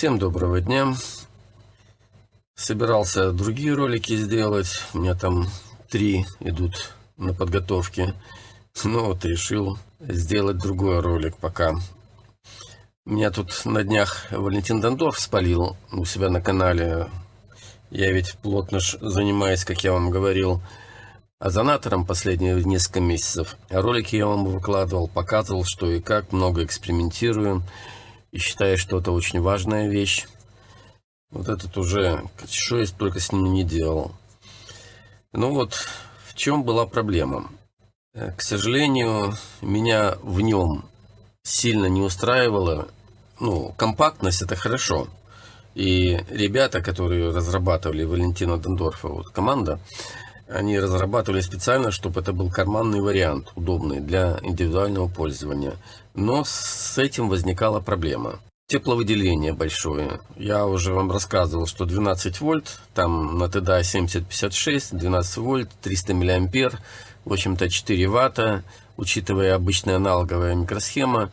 Всем доброго дня. Собирался другие ролики сделать. У меня там три идут на подготовке. Но вот решил сделать другой ролик пока. Меня тут на днях Валентин Дондорф спалил у себя на канале. Я ведь плотно занимаюсь, как я вам говорил, озонатором последние несколько месяцев. Ролики я вам выкладывал, показывал, что и как, много экспериментирую и считаю, что это очень важная вещь. Вот этот уже, что я только с ним не делал. Ну вот, в чем была проблема? Э, к сожалению, меня в нем сильно не устраивало. Ну, компактность это хорошо. И ребята, которые разрабатывали Валентина Дондорфа, вот команда, они разрабатывали специально, чтобы это был карманный вариант, удобный для индивидуального пользования. Но с этим возникала проблема. Тепловыделение большое. Я уже вам рассказывал, что 12 вольт, там на ТДА 7056, 12 вольт, 300 миллиампер, в общем-то 4 ватта, учитывая обычная аналоговая микросхема,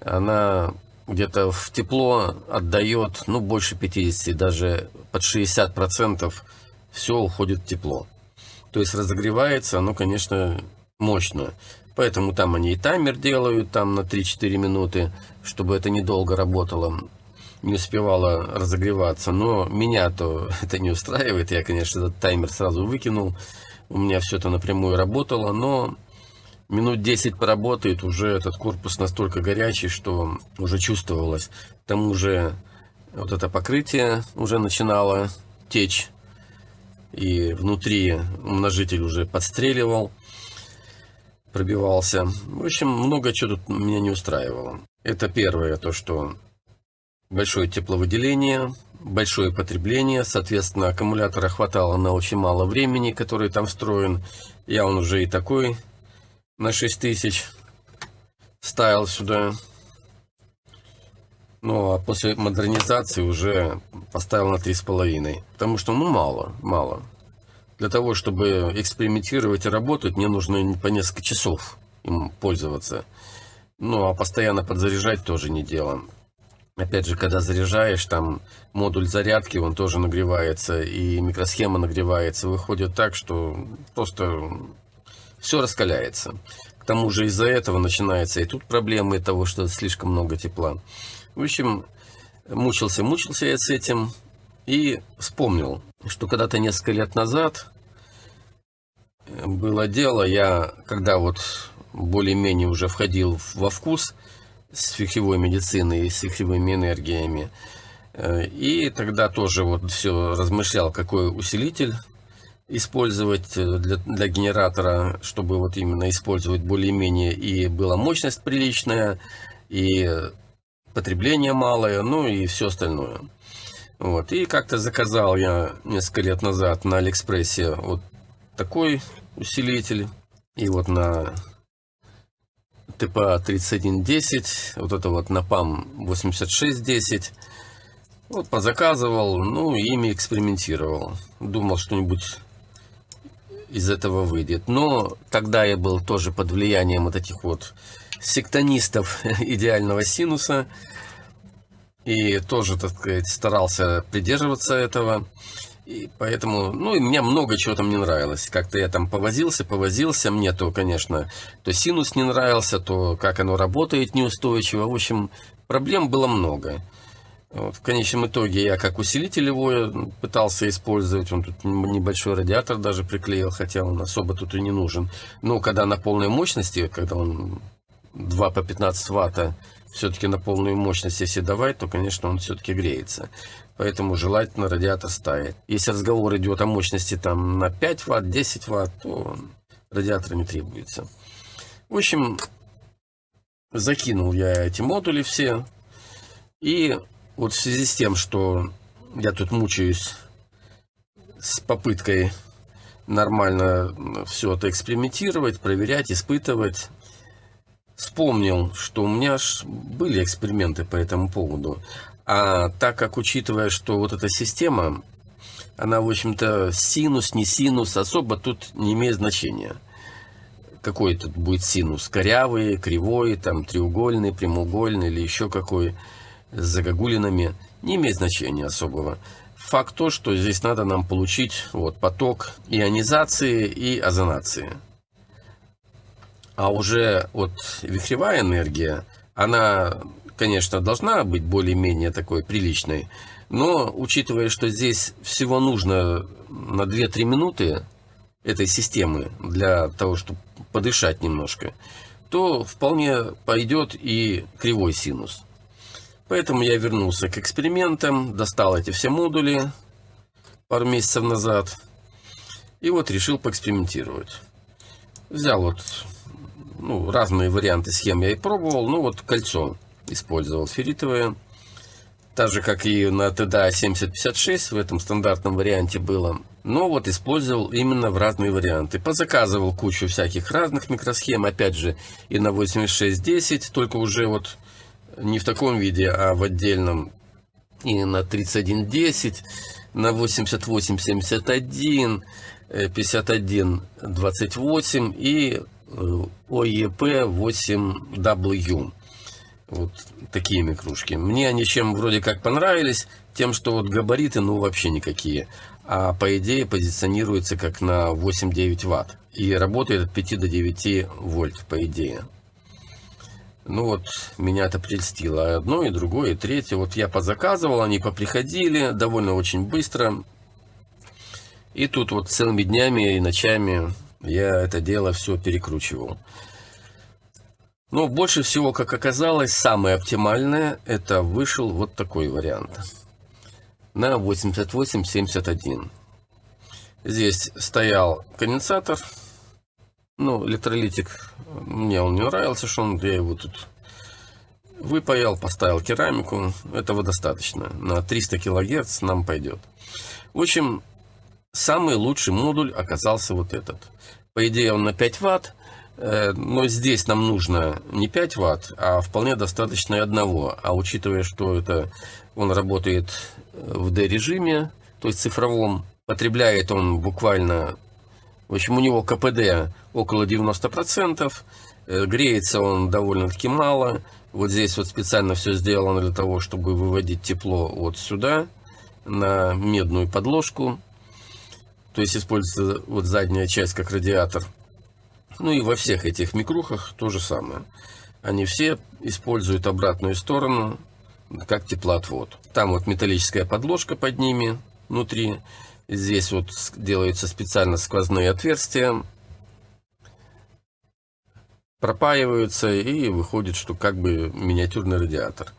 она где-то в тепло отдает, ну, больше 50, даже под 60 процентов все уходит в тепло. То есть разогревается оно, конечно, мощно. Поэтому там они и таймер делают там на 3-4 минуты, чтобы это недолго работало, не успевало разогреваться. Но меня-то это не устраивает. Я, конечно, этот таймер сразу выкинул. У меня все это напрямую работало, но минут 10 поработает, уже этот корпус настолько горячий, что уже чувствовалось. К тому же вот это покрытие уже начинало течь и внутри умножитель уже подстреливал, пробивался. В общем, много чего тут меня не устраивало. Это первое, то что большое тепловыделение, большое потребление, соответственно, аккумулятора хватало на очень мало времени, который там встроен. Я он уже и такой на 6000 ставил сюда. Ну, а после модернизации уже поставил на 3,5. Потому что, ну, мало, мало. Для того, чтобы экспериментировать и работать, мне нужно по несколько часов им пользоваться. Ну, а постоянно подзаряжать тоже не дело. Опять же, когда заряжаешь, там модуль зарядки, он тоже нагревается, и микросхема нагревается. Выходит так, что просто все раскаляется. Тому же из-за этого начинается и тут проблемы того, что слишком много тепла. В общем, мучился, мучился я с этим и вспомнил, что когда-то несколько лет назад было дело, я когда вот более-менее уже входил во вкус с фихевой медициной и с фихевыми энергиями, э, и тогда тоже вот все размышлял, какой усилитель использовать для, для генератора, чтобы вот именно использовать более-менее и была мощность приличная, и потребление малое, ну и все остальное. Вот. И как-то заказал я несколько лет назад на Алиэкспрессе вот такой усилитель. И вот на ТПА 3110, вот это вот на ПАМ 8610. Вот позаказывал, ну, ими экспериментировал. Думал, что-нибудь из этого выйдет. Но тогда я был тоже под влиянием вот этих вот сектонистов идеального синуса. И тоже, так сказать, старался придерживаться этого. И поэтому, ну, и мне много чего там не нравилось. Как-то я там повозился, повозился. Мне то, конечно, то синус не нравился, то как оно работает неустойчиво. В общем, проблем было много. В конечном итоге я как усилитель его пытался использовать. Он тут небольшой радиатор даже приклеил, хотя он особо тут и не нужен. Но когда на полной мощности, когда он 2 по 15 ватта, все-таки на полную мощность если давать, то, конечно, он все-таки греется. Поэтому желательно радиатор ставить. Если разговор идет о мощности там на 5 ватт, 10 ватт, то радиатор не требуется. В общем, закинул я эти модули все. И вот в связи с тем, что я тут мучаюсь с попыткой нормально все это экспериментировать, проверять, испытывать, вспомнил, что у меня ж были эксперименты по этому поводу. А так как, учитывая, что вот эта система, она, в общем-то, синус, не синус, особо тут не имеет значения. Какой тут будет синус? Корявый, кривой, там, треугольный, прямоугольный или еще какой. С загогулинами, не имеет значения особого. Факт то, что здесь надо нам получить вот, поток ионизации и озонации. А уже вот вихревая энергия, она, конечно, должна быть более-менее такой приличной, но учитывая, что здесь всего нужно на 2-3 минуты этой системы для того, чтобы подышать немножко, то вполне пойдет и кривой синус. Поэтому я вернулся к экспериментам, достал эти все модули пару месяцев назад. И вот решил поэкспериментировать. Взял вот ну, разные варианты схем я и пробовал. Ну вот кольцо использовал ферритовое. Так же, как и на TDA 7056 в этом стандартном варианте было. Но вот использовал именно в разные варианты. Позаказывал кучу всяких разных микросхем. Опять же, и на 8610, только уже вот не в таком виде, а в отдельном. И на 3110, на 8871, 5128 и OEP8W. Вот такие микрушки. Мне они чем вроде как понравились, тем, что вот габариты, ну, вообще никакие. А по идее позиционируется как на 8-9 ватт. И работает от 5 до 9 вольт, по идее. Ну вот, меня это прельстило. Одно, и другое, и третье. Вот я позаказывал, они поприходили довольно очень быстро. И тут вот целыми днями и ночами я это дело все перекручивал. Но больше всего, как оказалось, самое оптимальное, это вышел вот такой вариант. На 8871. Здесь стоял конденсатор ну, электролитик, мне он не нравился, что он, я его тут выпаял, поставил керамику. Этого достаточно. На 300 килогерц нам пойдет. В общем, самый лучший модуль оказался вот этот. По идее он на 5 ватт, э, но здесь нам нужно не 5 ватт, а вполне достаточно одного. А учитывая, что это он работает в D-режиме, то есть цифровом, потребляет он буквально в общем, у него КПД около 90%, э, греется он довольно-таки мало. Вот здесь вот специально все сделано для того, чтобы выводить тепло вот сюда, на медную подложку. То есть используется вот задняя часть как радиатор. Ну и во всех этих микрухах то же самое. Они все используют обратную сторону как теплоотвод. Там вот металлическая подложка под ними внутри. Здесь вот делаются специально сквозные отверстия, пропаиваются и выходит, что как бы миниатюрный радиатор.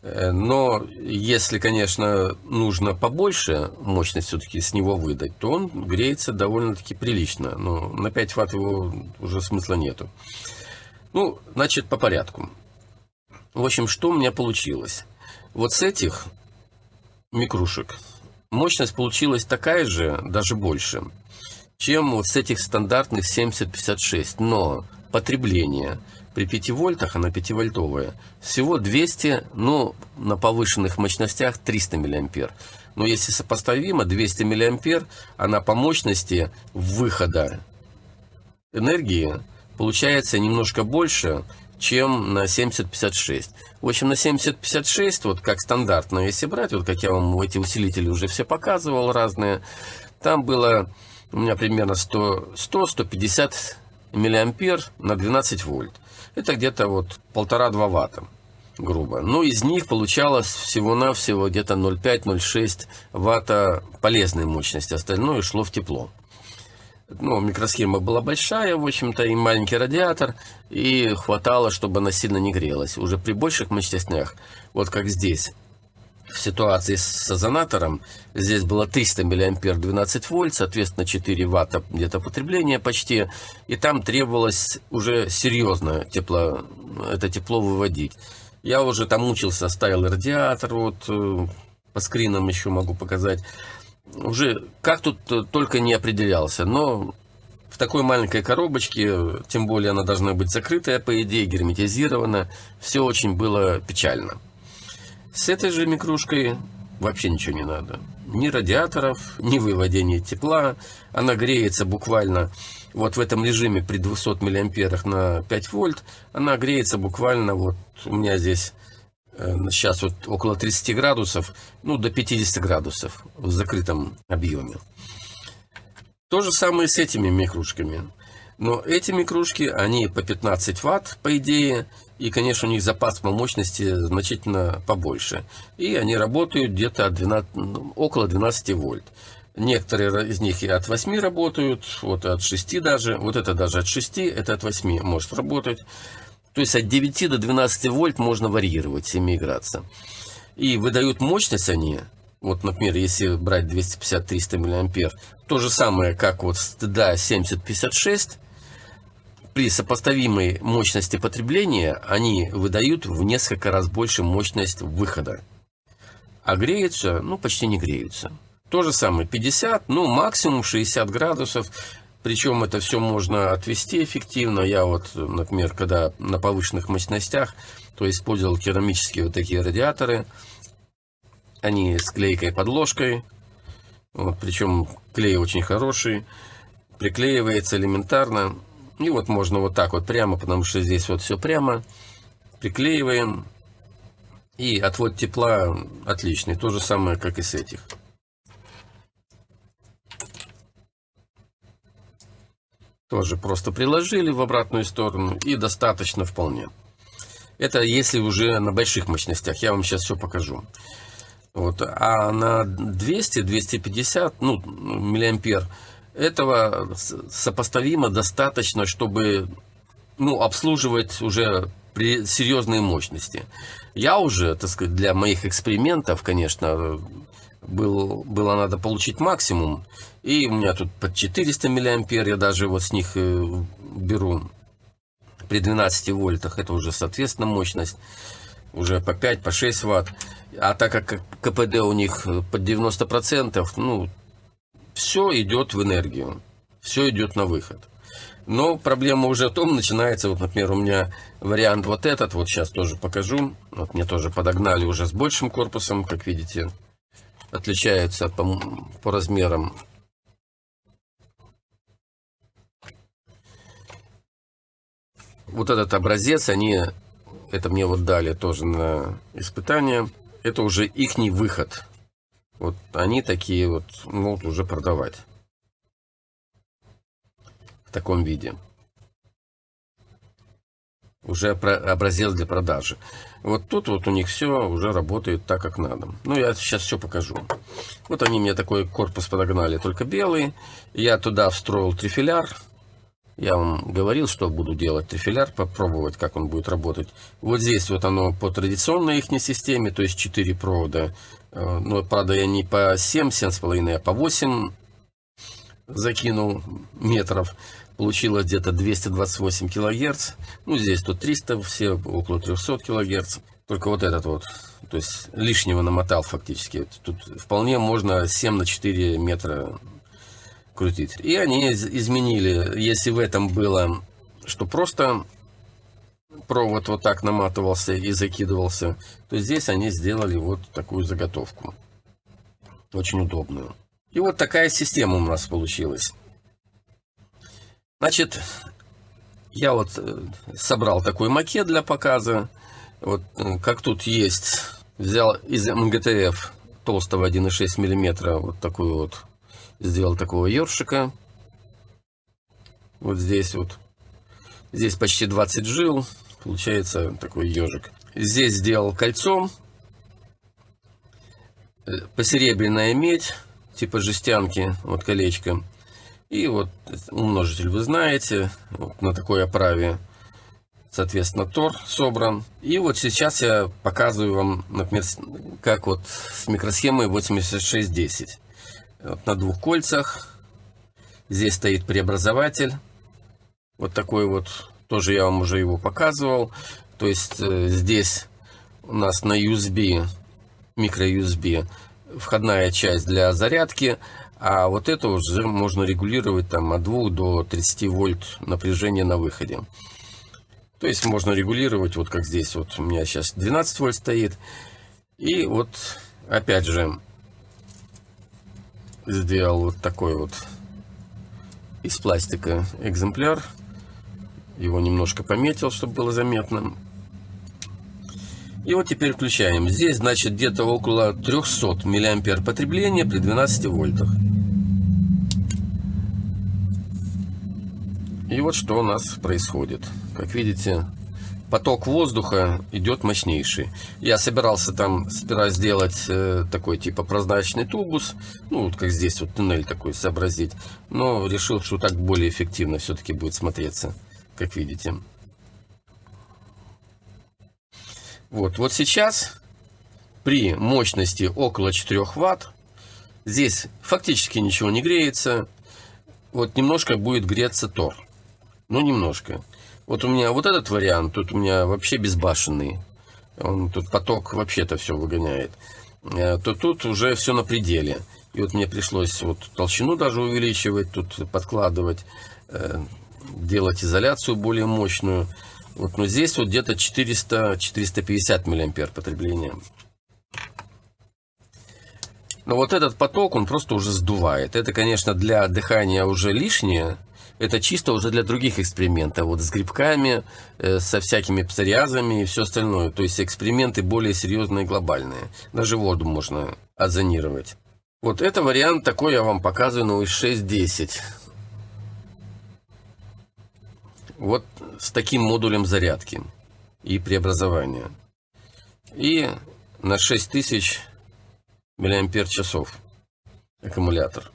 Э, но если, конечно, нужно побольше мощность все-таки с него выдать, то он греется довольно-таки прилично. Но на 5 ватт его уже смысла нету. Ну, значит, по порядку. В общем, что у меня получилось? Вот с этих микрушек Мощность получилась такая же, даже больше, чем вот с этих стандартных 7056. Но потребление при 5 вольтах, она 5-вольтовая, всего 200, ну, на повышенных мощностях 300 миллиампер. Но если сопоставимо, 200 миллиампер, она по мощности выхода энергии получается немножко больше, чем на 7056. В общем, на 7056, вот как стандартно, если брать, вот как я вам эти усилители уже все показывал разные, там было у меня примерно 100-150 миллиампер на 12 вольт. Это где-то вот полтора-два ватта, грубо. Но из них получалось всего-навсего где-то 0,5-0,6 ватта полезной мощности, остальное шло в тепло ну, микросхема была большая, в общем-то, и маленький радиатор, и хватало, чтобы она сильно не грелась. Уже при больших мощностях, вот как здесь, в ситуации с озонатором, здесь было 300 мА 12 вольт, соответственно, 4 ватта где-то потребление почти, и там требовалось уже серьезно тепло, это тепло выводить. Я уже там мучился, ставил радиатор, вот э, по скринам еще могу показать уже как тут только не определялся, но в такой маленькой коробочке, тем более она должна быть закрытая, по идее, герметизирована, все очень было печально. С этой же микрушкой вообще ничего не надо. Ни радиаторов, ни выводения тепла. Она греется буквально вот в этом режиме при 200 миллиамперах на 5 вольт. Она греется буквально вот у меня здесь э, сейчас вот около 30 градусов, ну до 50 градусов в закрытом объеме. То же самое с этими микрушками. Но эти микрушки, они по 15 ватт, по идее, и, конечно, у них запас по мощности значительно побольше. И они работают где-то от 12, ну, около 12 вольт. Некоторые из них и от 8 работают, вот от 6 даже. Вот это даже от 6, это от 8 может работать. То есть от 9 до 12 вольт можно варьировать, с ними играться. И выдают мощность они, вот, например, если брать 250-300 мА, то же самое, как вот стыда 7056, при сопоставимой мощности потребления они выдают в несколько раз больше мощность выхода. А греются, ну, почти не греются. То же самое, 50, ну, максимум 60 градусов. Причем это все можно отвести эффективно. Я вот, например, когда на повышенных мощностях, то использовал керамические вот такие радиаторы. Они с клейкой подложкой. Вот, причем клей очень хороший. Приклеивается элементарно. И вот можно вот так вот прямо, потому что здесь вот все прямо. Приклеиваем. И отвод тепла отличный. То же самое, как и с этих. Тоже просто приложили в обратную сторону и достаточно вполне. Это если уже на больших мощностях. Я вам сейчас все покажу. Вот. А на 200-250 ну, миллиампер этого сопоставимо достаточно, чтобы ну, обслуживать уже при серьезной мощности. Я уже, так сказать, для моих экспериментов, конечно, был, было надо получить максимум. И у меня тут под 400 миллиампер, я даже вот с них э, беру при 12 вольтах. Это уже, соответственно, мощность. Уже по 5, по 6 ватт. А так как КПД у них под 90%, ну, все идет в энергию, все идет на выход. Но проблема уже в том начинается, вот, например, у меня вариант вот этот, вот сейчас тоже покажу. Вот мне тоже подогнали уже с большим корпусом, как видите, отличается по, по размерам. Вот этот образец, они, это мне вот дали тоже на испытание, это уже ихний выход вот они такие вот могут уже продавать. В таком виде. Уже образец для продажи. Вот тут вот у них все уже работает так, как надо. Ну, я сейчас все покажу. Вот они мне такой корпус подогнали, только белый. Я туда встроил трифиляр. Я вам говорил, что буду делать трифиляр, попробовать, как он будет работать. Вот здесь вот оно по традиционной их системе, то есть 4 провода. Э, ну, правда, я не по 7, 7,5, а по 8 закинул метров. Получилось где-то 228 килогерц. Ну, здесь тут 300, все около 300 килогерц. Только вот этот вот, то есть лишнего намотал фактически. Тут вполне можно 7 на 4 метра крутить. И они изменили, если в этом было, что просто провод вот так наматывался и закидывался, то здесь они сделали вот такую заготовку. Очень удобную. И вот такая система у нас получилась. Значит, я вот э, собрал такой макет для показа. Вот э, как тут есть, взял из МГТФ толстого 1,6 миллиметра вот такую вот сделал такого ёршика. Вот здесь вот. Здесь почти 20 жил. Получается такой ежик. Здесь сделал кольцом. Э, посеребряная медь, типа жестянки, вот колечко. И вот умножитель вы знаете, вот на такой оправе, соответственно, тор собран. И вот сейчас я показываю вам, например, как вот с микросхемой 8610 вот на двух кольцах. Здесь стоит преобразователь. Вот такой вот, тоже я вам уже его показывал. То есть э, здесь у нас на USB, микро-USB, входная часть для зарядки. А вот это уже можно регулировать там от 2 до 30 вольт напряжения на выходе. То есть можно регулировать, вот как здесь, вот у меня сейчас 12 вольт стоит. И вот опять же сделал вот такой вот из пластика экземпляр. Его немножко пометил, чтобы было заметно. И вот теперь включаем. Здесь, значит, где-то около 300 миллиампер потребления при 12 вольтах. И вот что у нас происходит. Как видите, поток воздуха идет мощнейший. Я собирался там сперва сделать э, такой типа прозрачный тубус, ну вот как здесь вот туннель такой сообразить, но решил, что так более эффективно все-таки будет смотреться, как видите. Вот, вот сейчас при мощности около 4 ватт здесь фактически ничего не греется. Вот немножко будет греться тор. Ну, немножко. Вот у меня вот этот вариант, тут у меня вообще безбашенный. Он тут поток вообще-то все выгоняет. Э, то тут уже все на пределе. И вот мне пришлось вот толщину даже увеличивать, тут подкладывать, э, делать изоляцию более мощную. Вот, но здесь вот где-то 400-450 миллиампер потребления. Но вот этот поток, он просто уже сдувает. Это, конечно, для дыхания уже лишнее. Это чисто уже для других экспериментов. Вот с грибками, э, со всякими псориазами и все остальное. То есть эксперименты более серьезные и глобальные. Даже воду можно озонировать. Вот это вариант такой я вам показываю на 6.10. Вот с таким модулем зарядки и преобразования. И на 6000 миллиампер часов аккумулятор.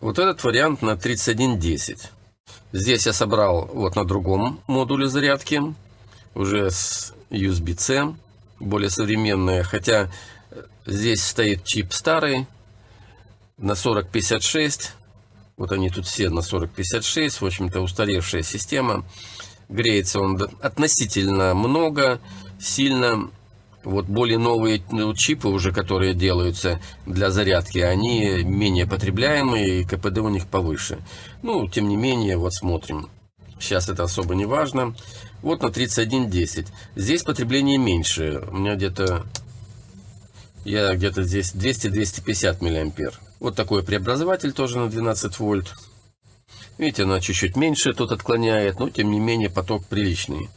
Вот этот вариант на 3110. Здесь я собрал вот на другом модуле зарядки, уже с USB-C, более современная, хотя здесь стоит чип старый на 4056, вот они тут все на 4056, в общем-то устаревшая система. Греется он относительно много, сильно. Вот более новые ну, чипы уже, которые делаются для зарядки, они менее потребляемые и КПД у них повыше. Ну, тем не менее, вот смотрим. Сейчас это особо не важно. Вот на 3110. Здесь потребление меньше. У меня где-то... Я где-то здесь 200-250 миллиампер. Вот такой преобразователь тоже на 12 вольт. Видите, она чуть-чуть меньше тут отклоняет, но тем не менее поток приличный.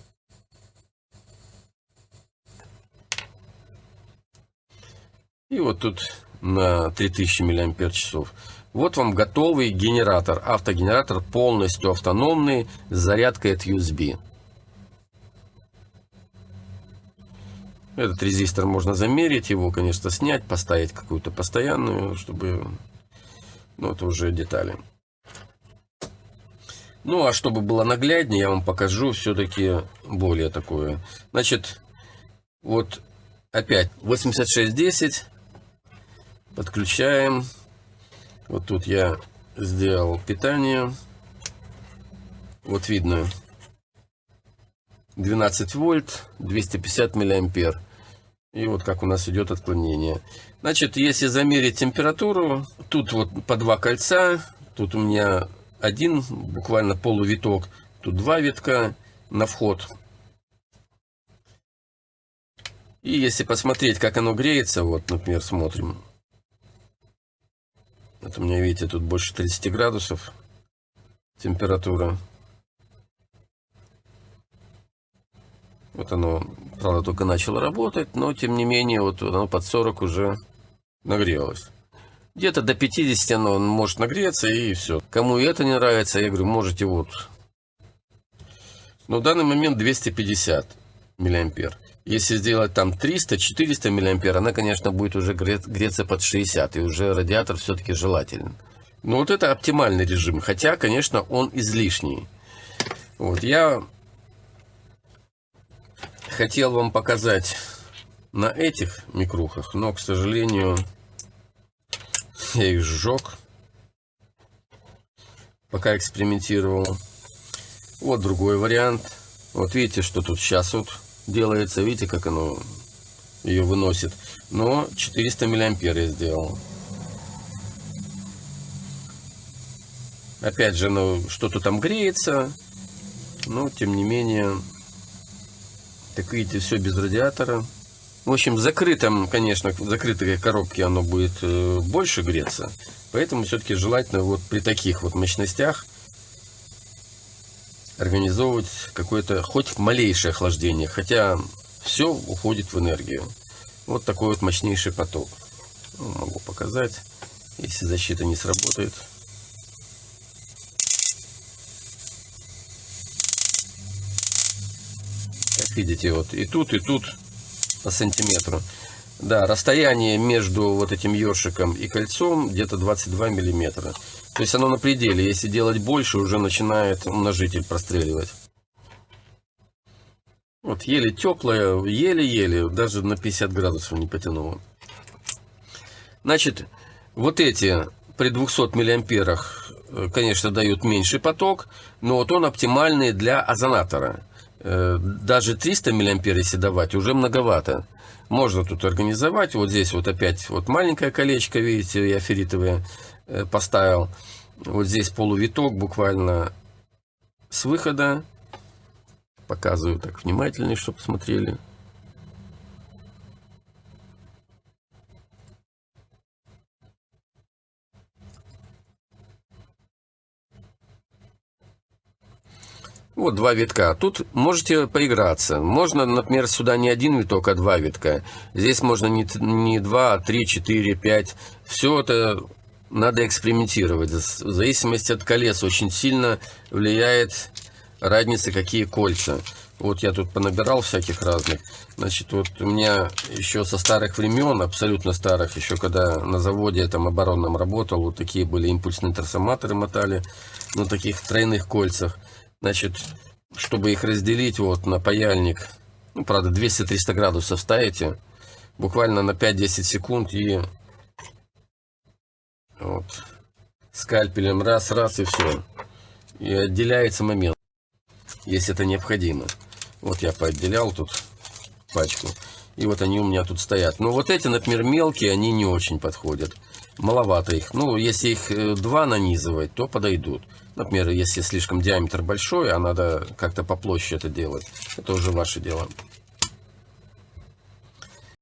И вот тут на 3000 мАч. Вот вам готовый генератор. Автогенератор полностью автономный с зарядкой от USB. Этот резистор можно замерить, его, конечно, снять, поставить какую-то постоянную, чтобы... Ну, это уже детали. Ну, а чтобы было нагляднее, я вам покажу все-таки более такое. Значит, вот опять 8610. Подключаем. Вот тут я сделал питание. Вот видно 12 вольт, 250 миллиампер. И вот как у нас идет отклонение. Значит, если замерить температуру, тут вот по два кольца, тут у меня один, буквально полувиток, тут два витка на вход. И если посмотреть, как оно греется, вот, например, смотрим. Вот у меня, видите, тут больше 30 градусов температура. Вот оно, правда, только начало работать, но тем не менее, вот оно под 40 уже нагрелось. Где-то до 50 оно может нагреться и все. Кому это не нравится, я говорю, можете вот. Но в данный момент 250 миллиампер. Если сделать там 300-400 миллиампер, она, конечно, будет уже греться под 60, и уже радиатор все-таки желателен. Но вот это оптимальный режим, хотя, конечно, он излишний. Вот я хотел вам показать на этих микрухах, но, к сожалению, я их сжег, пока экспериментировал. Вот другой вариант. Вот видите, что тут сейчас вот делается. Видите, как оно ее выносит. Но 400 миллиампер я сделал. Опять же, ну, что-то там греется. Но, тем не менее, так видите, все без радиатора. В общем, в закрытом, конечно, в закрытой коробке оно будет э, больше греться. Поэтому все-таки желательно вот при таких вот мощностях организовывать какое-то хоть малейшее охлаждение. Хотя все уходит в энергию. Вот такой вот мощнейший поток. Ну, могу показать, если защита не сработает. Видите, вот и тут, и тут по сантиметру. Да, расстояние между вот этим ёршиком и кольцом где-то 22 миллиметра. То есть оно на пределе. Если делать больше, уже начинает умножитель простреливать. Вот еле теплая, еле-еле, даже на 50 градусов не потянуло. Значит, вот эти при 200 миллиамперах, э, конечно, дают меньший поток, но вот он оптимальный для озонатора. Э, даже 300 миллиампер, если давать, уже многовато. Можно тут организовать. Вот здесь вот опять вот маленькое колечко, видите, я ферритовое э, поставил. Вот здесь полувиток буквально с выхода Показываю так внимательнее, чтобы смотрели. Вот два витка. Тут можете поиграться. Можно, например, сюда не один виток, а два витка. Здесь можно не, не два, а три, четыре, пять. Все это надо экспериментировать. В зависимости от колес очень сильно влияет разница, какие кольца. Вот я тут понабирал всяких разных. Значит, вот у меня еще со старых времен, абсолютно старых, еще когда на заводе там оборонном работал, вот такие были импульсные трансформаторы мотали на таких тройных кольцах. Значит, чтобы их разделить вот на паяльник, ну, правда, 200-300 градусов ставите, буквально на 5-10 секунд и вот скальпелем раз-раз и все. И отделяется момент если это необходимо. Вот я поотделял тут пачку. И вот они у меня тут стоят. Но вот эти, например, мелкие, они не очень подходят. Маловато их. Ну, если их э, два нанизывать, то подойдут. Например, если слишком диаметр большой, а надо как-то по площади это делать. Это уже ваше дело.